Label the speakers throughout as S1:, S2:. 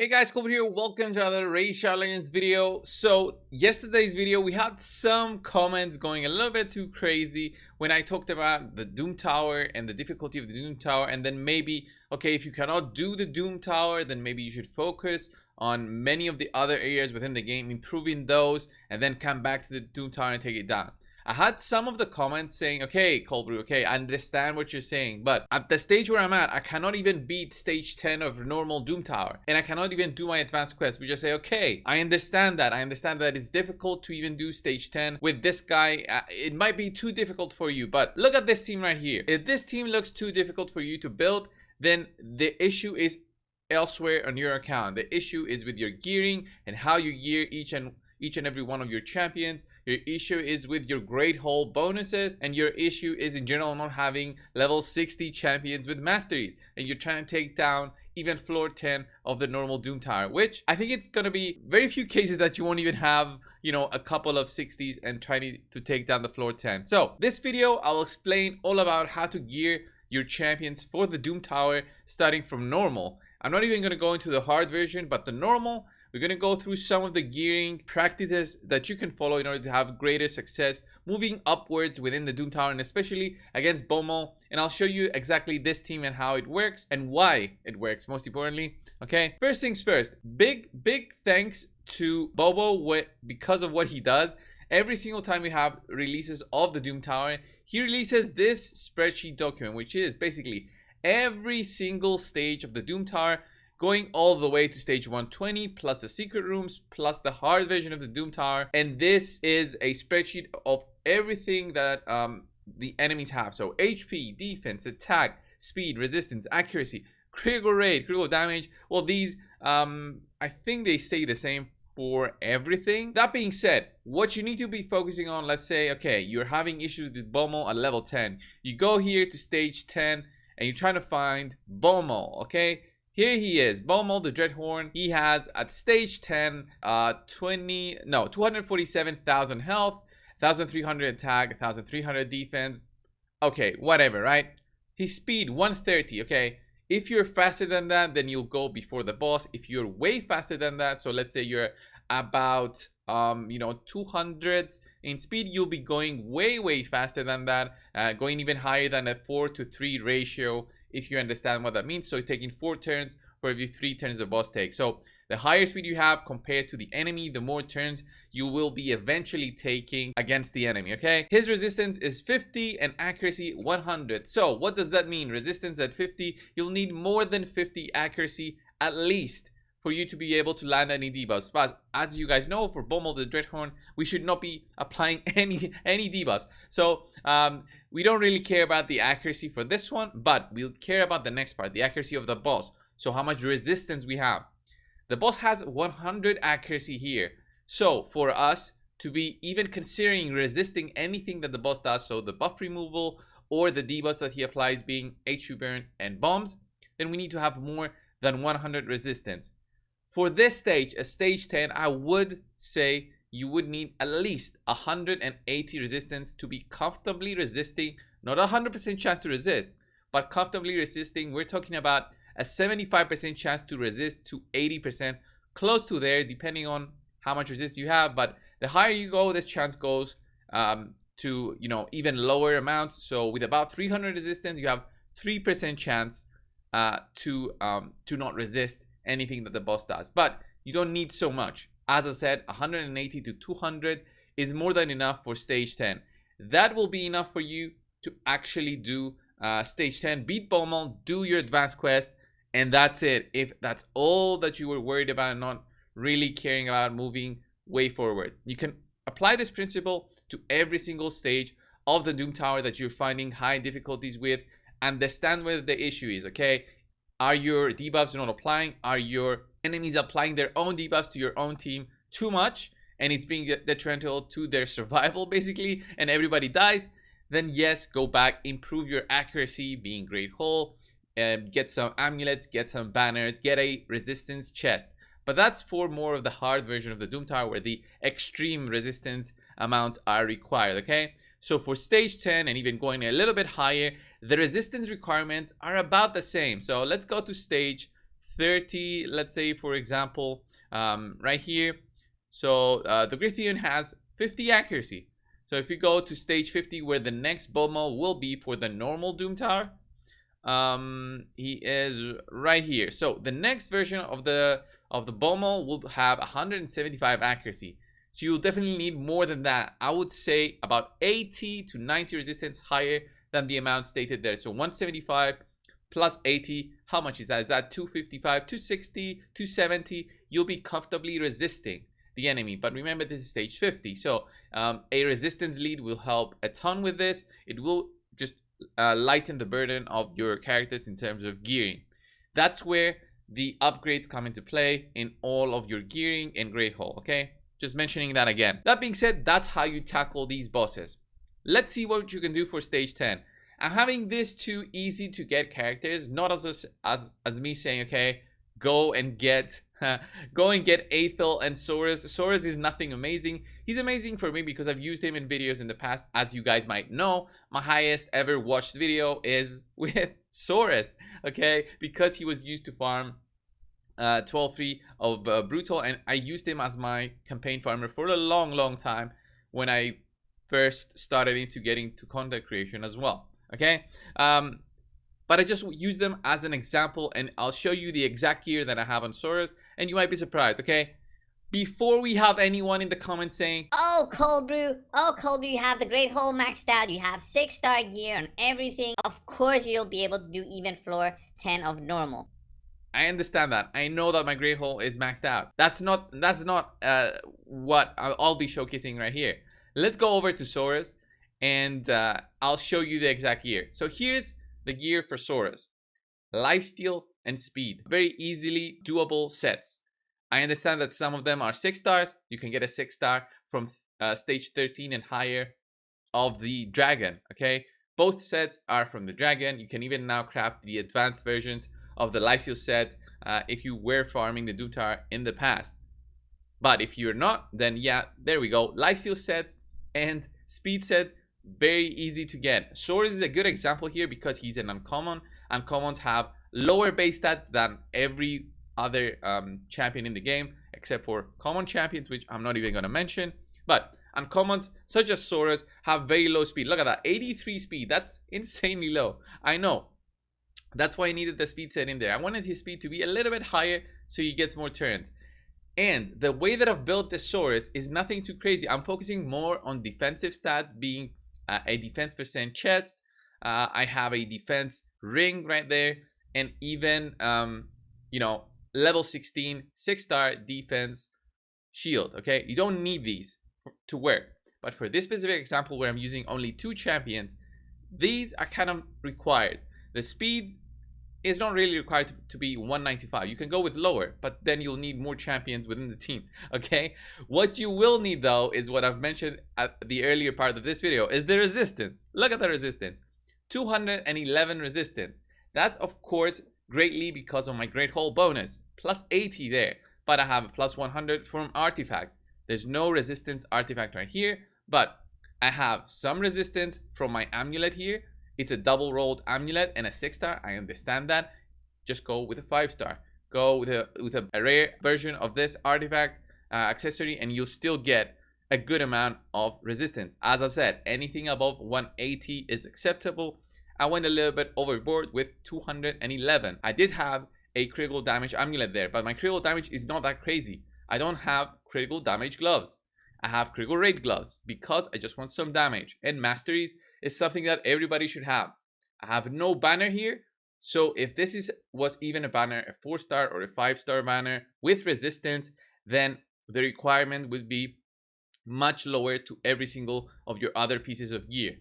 S1: Hey guys, ColdBrew here. Welcome to another Shadow Legends video. So, yesterday's video, we had some comments going a little bit too crazy when I talked about the Doom Tower and the difficulty of the Doom Tower. And then maybe, okay, if you cannot do the Doom Tower, then maybe you should focus on many of the other areas within the game, improving those, and then come back to the Doom Tower and take it down. I had some of the comments saying, okay, Cold okay, I understand what you're saying, but at the stage where I'm at, I cannot even beat stage 10 of normal Doom Tower, and I cannot even do my advanced quest. We just say, okay, I understand that. I understand that it's difficult to even do stage 10 with this guy. Uh, it might be too difficult for you, but look at this team right here. If this team looks too difficult for you to build, then the issue is elsewhere on your account. The issue is with your gearing and how you gear each and each and every one of your champions. Your issue is with your Great Hall bonuses, and your issue is in general not having level 60 champions with masteries, and you're trying to take down even floor 10 of the normal Doom Tower, which I think it's gonna be very few cases that you won't even have, you know, a couple of 60s and trying to take down the floor 10. So this video, I'll explain all about how to gear your champions for the Doom Tower starting from normal. I'm not even gonna go into the hard version, but the normal we're going to go through some of the gearing practices that you can follow in order to have greater success moving upwards within the Doom Tower and especially against Bommal. And I'll show you exactly this team and how it works and why it works most importantly. Okay, first things first, big, big thanks to Bobo because of what he does. Every single time we have releases of the Doom Tower, he releases this spreadsheet document, which is basically every single stage of the Doom Tower going all the way to stage 120 plus the secret rooms plus the hard version of the doom tower. And this is a spreadsheet of everything that um, the enemies have. So hp defense attack speed resistance accuracy critical rate critical damage. Well these um, i think they stay the same for everything. That being said what you need to be focusing on let's say okay you're having issues with Bommal at level 10 you go here to stage 10 and you're trying to find Bommal okay here he is, Bommal the Dreadhorn. He has at stage 10, uh, 20, no, 247,000 health, 1,300 attack, 1,300 defense. Okay, whatever, right? His speed 130, okay? If you're faster than that, then you'll go before the boss. If you're way faster than that, so let's say you're about um you know 200 in speed you'll be going way way faster than that uh, going even higher than a 4 to 3 ratio if you understand what that means. So taking four turns for every three turns the boss takes. So the higher speed you have compared to the enemy, the more turns you will be eventually taking against the enemy, okay? His resistance is 50 and accuracy 100. So what does that mean? Resistance at 50, you'll need more than 50 accuracy at least for you to be able to land any debuffs. But as you guys know, for Bommal the Dreadhorn, we should not be applying any any debuffs. So um, we don't really care about the accuracy for this one, but we'll care about the next part, the accuracy of the boss. So how much resistance we have. The boss has 100 accuracy here. So for us to be even considering resisting anything that the boss does, so the buff removal or the debuffs that he applies being HP burn and bombs, then we need to have more than 100 resistance. For this stage, a stage 10, I would say you would need at least 180 resistance to be comfortably resisting, not a 100% chance to resist, but comfortably resisting. We're talking about a 75% chance to resist to 80%, close to there, depending on how much resist you have. But the higher you go, this chance goes um, to, you know, even lower amounts. So with about 300 resistance, you have 3% chance uh, to, um, to not resist anything that the boss does. But you don't need so much. As I said, 180 to 200 is more than enough for stage 10. That will be enough for you to actually do uh, stage 10, beat Bommal, do your advanced quest, and that's it. If that's all that you were worried about, not really caring about moving way forward. You can apply this principle to every single stage of the Doom Tower that you're finding high difficulties with. Understand where the issue is, okay? Are your debuffs not applying? Are your enemies applying their own debuffs to your own team too much? And it's being detrimental to their survival, basically, and everybody dies? Then yes, go back, improve your accuracy, being Great Hall, um, get some amulets, get some banners, get a resistance chest. But that's for more of the hard version of the Doom Tower where the extreme resistance amounts are required, okay? So for stage 10 and even going a little bit higher, the resistance requirements are about the same. So let's go to stage 30 let's say for example um, right here. So uh, the Grythian has 50 accuracy. So if you go to stage 50 where the next Bommal will be for the normal Doom Tower um, he is right here. So the next version of the of the Bommal will have 175 accuracy. So you'll definitely need more than that. I would say about 80 to 90 resistance higher than the amount stated there. So 175 plus 80 how much is that? Is that 255 260 270 you'll be comfortably resisting the enemy. But remember this is stage 50 so um, a resistance lead will help a ton with this. It will just uh, lighten the burden of your characters in terms of gearing. That's where the upgrades come into play in all of your gearing in Great okay? Just mentioning that again. That being said that's how you tackle these bosses. Let's see what you can do for stage 10 I'm having this too easy to get characters, not as as as me saying, okay, go and get go and get Athel and Saurus. Saurus is nothing amazing. He's amazing for me because I've used him in videos in the past. As you guys might know, my highest ever watched video is with Saurus, okay? Because he was used to farm uh, 12-3 of uh, Brutal and I used him as my campaign farmer for a long, long time when I first started into getting to content creation as well okay? Um but I just use them as an example and I'll show you the exact gear that I have on Saurus and you might be surprised okay? Before we have anyone in the comments saying
S2: oh cold brew. Oh cold brew you have the Great Hall maxed out. You have six star gear and everything. Of course you'll be able to do even floor 10 of normal.
S1: I understand that. I know that my Great Hall is maxed out. That's not that's not uh, what I'll be showcasing right here. Let's go over to Saurus and uh, I'll show you the exact gear. So here's the gear for Saurus. Lifesteal and speed. Very easily doable sets. I understand that some of them are 6 stars. You can get a 6 star from uh, stage 13 and higher of the dragon, okay? Both sets are from the dragon. You can even now craft the advanced versions of the lifesteal set uh, if you were farming the Tower in the past. But if you're not, then yeah, there we go. Lifesteal sets and speed sets very easy to get. Saurus is a good example here because he's an uncommon. Uncommons have lower base stats than every other um, champion in the game, except for common champions, which I'm not even going to mention. But uncommons such as Saurus have very low speed. Look at that, 83 speed. That's insanely low. I know. That's why I needed the speed set in there. I wanted his speed to be a little bit higher so he gets more turns. And the way that I've built the Soras is nothing too crazy. I'm focusing more on defensive stats being a defense percent chest. Uh, I have a defense ring right there, and even um, you know level 16 six star defense shield. Okay, you don't need these to work, but for this specific example where I'm using only two champions, these are kind of required. The speed is not really required to, to, be 195 you can go with lower but then you'll need more champions within the team okay? What you will need though is what i've mentioned at the earlier part of this video is the resistance. Look at the resistance. 211 resistance. That's of course greatly because of my Great Hall bonus. Plus 80 there but i have a plus 100 from artifacts. There's no resistance artifact right here but i have some resistance from my amulet here it's a double rolled amulet and a six star. I understand that. Just go with a five star. Go with a with a rare version of this artifact uh, accessory, and you'll still get a good amount of resistance. As I said, anything above 180 is acceptable. I went a little bit overboard with 211. I did have a critical damage amulet there, but my critical damage is not that crazy. I don't have critical damage gloves. I have critical rate gloves because I just want some damage. And masteries is something that everybody should have. I have no banner here. So if this is was even a banner, a four star or a five star banner with resistance, then the requirement would be much lower to every single of your other pieces of gear.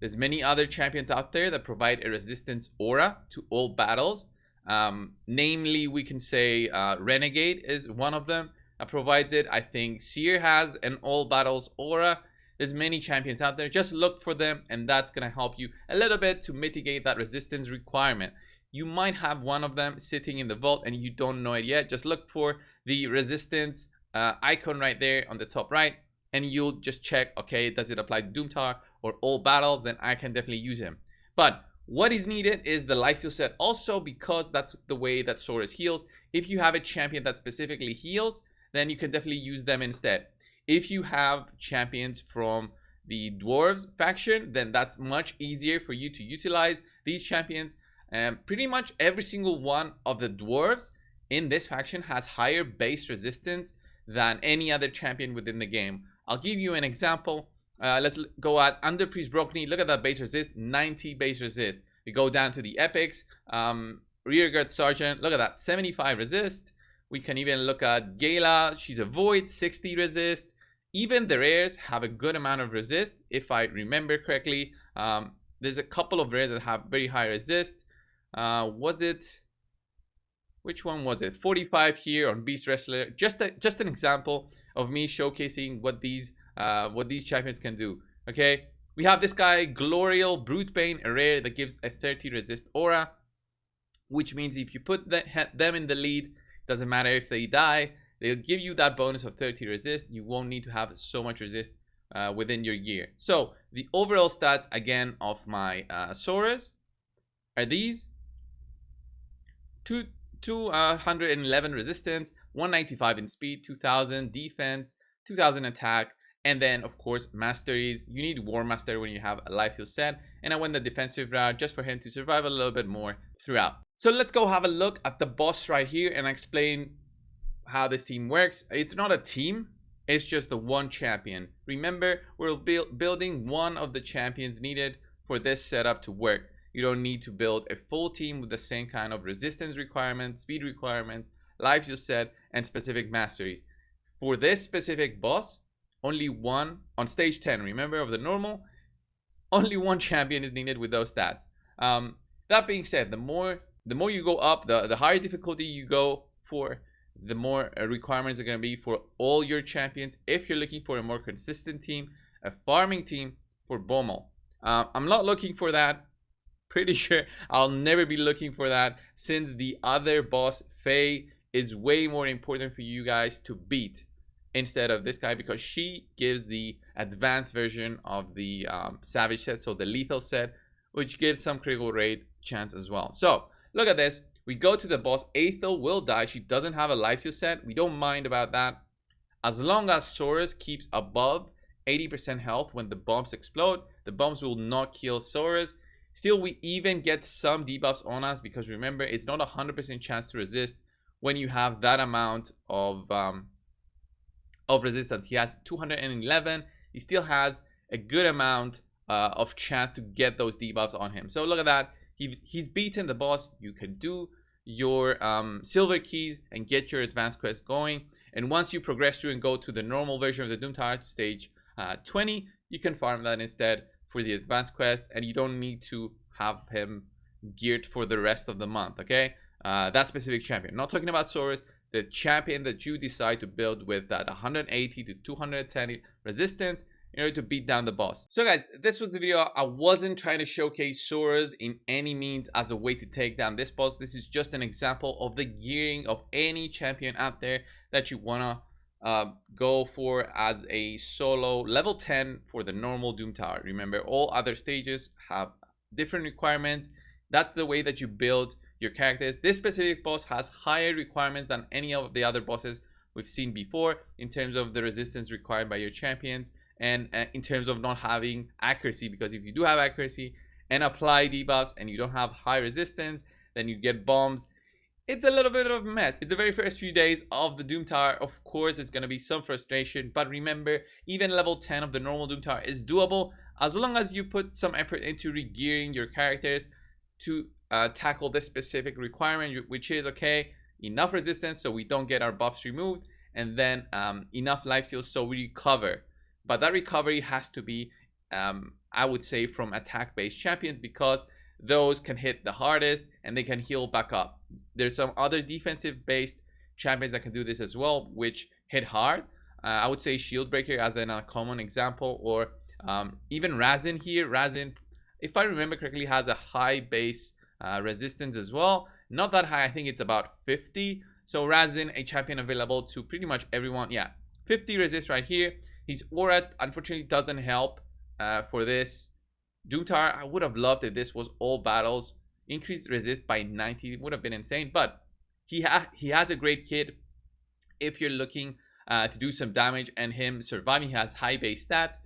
S1: There's many other champions out there that provide a resistance aura to all battles. Um, namely, we can say uh, Renegade is one of them that provides it. I think Seer has an all battles aura. There's many champions out there. Just look for them and that's going to help you a little bit to mitigate that resistance requirement. You might have one of them sitting in the vault and you don't know it yet. Just look for the resistance uh, icon right there on the top right and you'll just check, okay, does it apply to Doom Tower or all battles? Then I can definitely use him. But What is needed is the lifesteal set also because that's the way that Saurus heals. If you have a champion that specifically heals, then you can definitely use them instead. If you have champions from the dwarves faction, then that's much easier for you to utilize these champions. And pretty much every single one of the dwarves in this faction has higher base resistance than any other champion within the game. I'll give you an example. Uh, let's go at Underpriest Brogni. Look at that base resist, 90 base resist. We go down to the epics. Um, Rearguard Sergeant, look at that, 75 resist. We can even look at Gala. She's a void, 60 resist. Even the rares have a good amount of resist, if I remember correctly. Um, there's a couple of rares that have very high resist. Uh, was it? Which one was it? 45 here on Beast Wrestler. Just a, just an example of me showcasing what these uh, what these champions can do. Okay, we have this guy Glorial Brutebane, a rare that gives a 30 resist aura, which means if you put the, them in the lead, doesn't matter if they die, they'll give you that bonus of 30 resist. You won't need to have so much resist uh, within your gear. So the overall stats again of my uh, Saurus are these: two 211 resistance, 195 in speed, 2000 defense, 2000 attack, and then of course masteries. You need War Master when you have a lifesteal set, and I went the defensive route just for him to survive a little bit more throughout. So let's go have a look at the boss right here and explain how this team works. It's not a team, it's just the one champion. Remember, we're build, building one of the champions needed for this setup to work. You don't need to build a full team with the same kind of resistance requirements, speed requirements, lives you set, and specific masteries. For this specific boss, only one on stage 10, remember of the normal, only one champion is needed with those stats. Um, that being said, the more the more you go up, the, the higher difficulty you go for, the more uh, requirements are going to be for all your champions. If you're looking for a more consistent team, a farming team for Bommal. Uh, I'm not looking for that. Pretty sure I'll never be looking for that since the other boss, Fae, is way more important for you guys to beat instead of this guy because she gives the advanced version of the um, Savage set, so the lethal set, which gives some critical rate chance as well. So look at this. We go to the boss. Athel will die. She doesn't have a lifesteal set. We don't mind about that. As long as Saurus keeps above 80% health when the bombs explode, the bombs will not kill Saurus. Still, we even get some debuffs on us because remember, it's not a 100% chance to resist when you have that amount of um, of resistance. He has 211. He still has a good amount uh, of chance to get those debuffs on him. So look at that. He's, he's beaten the boss. You can do your um, silver keys and get your advanced quest going. And once you progress through and go to the normal version of the Doom Tower to stage uh, 20, you can farm that instead for the advanced quest. And you don't need to have him geared for the rest of the month, okay? Uh, that specific champion. Not talking about Saurus, the champion that you decide to build with that 180 to 210 resistance in order to beat down the boss. So guys, this was the video. I wasn't trying to showcase Sora's in any means as a way to take down this boss. This is just an example of the gearing of any champion out there that you wanna uh, go for as a solo level 10 for the normal Doom Tower. Remember, all other stages have different requirements. That's the way that you build your characters. This specific boss has higher requirements than any of the other bosses we've seen before in terms of the resistance required by your champions and uh, in terms of not having accuracy because if you do have accuracy and apply debuffs and you don't have high resistance then you get bombs. It's a little bit of a mess. It's the very first few days of the doom tower. Of course it's going to be some frustration but remember even level 10 of the normal doom tower is doable as long as you put some effort into regearing your characters to uh, tackle this specific requirement which is okay enough resistance so we don't get our buffs removed and then um, enough life steals so we recover but that recovery has to be um, I would say from attack based champions because those can hit the hardest and they can heal back up. There's some other defensive based champions that can do this as well which hit hard. Uh, I would say Shieldbreaker as an, a common example or um, even Rhazin here. Rhazin if I remember correctly has a high base uh, resistance as well. Not that high I think it's about 50 so Rhazin a champion available to pretty much everyone. Yeah 50 resist right here his aura unfortunately doesn't help uh, for this Tower, I would have loved if this was all battles. Increased resist by 90 would have been insane, but he, ha he has a great kit. If you're looking uh, to do some damage and him surviving, he has high base stats.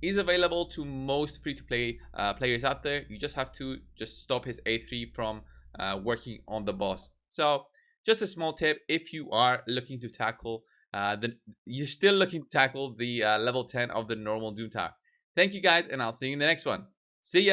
S1: He's available to most free-to-play uh, players out there. You just have to just stop his A3 from uh, working on the boss. So just a small tip if you are looking to tackle uh, you're still looking to tackle the uh, level 10 of the normal Doom Tower. Thank you guys, and I'll see you in the next one. See ya!